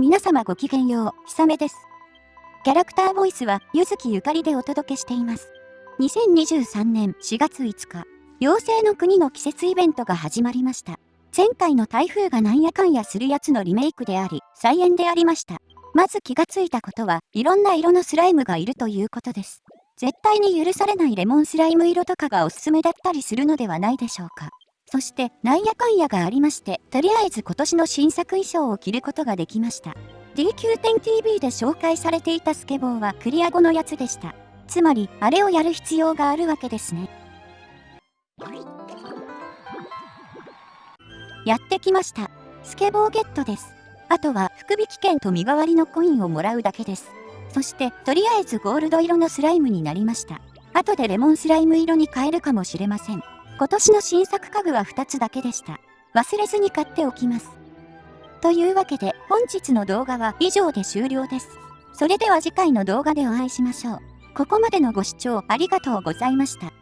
皆様ごきげんよう、ひさめです。キャラクターボイスは、ゆずきゆかりでお届けしています。2023年4月5日、妖精の国の季節イベントが始まりました。前回の台風がなんやかんやするやつのリメイクであり、再演でありました。まず気がついたことは、いろんな色のスライムがいるということです。絶対に許されないレモンスライム色とかがおすすめだったりするのではないでしょうか。そして、なんやかんやがありまして、とりあえず今年の新作衣装を着ることができました。DQ10TV で紹介されていたスケボーはクリア後のやつでした。つまり、あれをやる必要があるわけですね。やってきました。スケボーゲットです。あとは、福引券と身代わりのコインをもらうだけです。そして、とりあえずゴールド色のスライムになりました。後でレモンスライム色に変えるかもしれません。今年の新作家具は2つだけでした。忘れずに買っておきます。というわけで本日の動画は以上で終了です。それでは次回の動画でお会いしましょう。ここまでのご視聴ありがとうございました。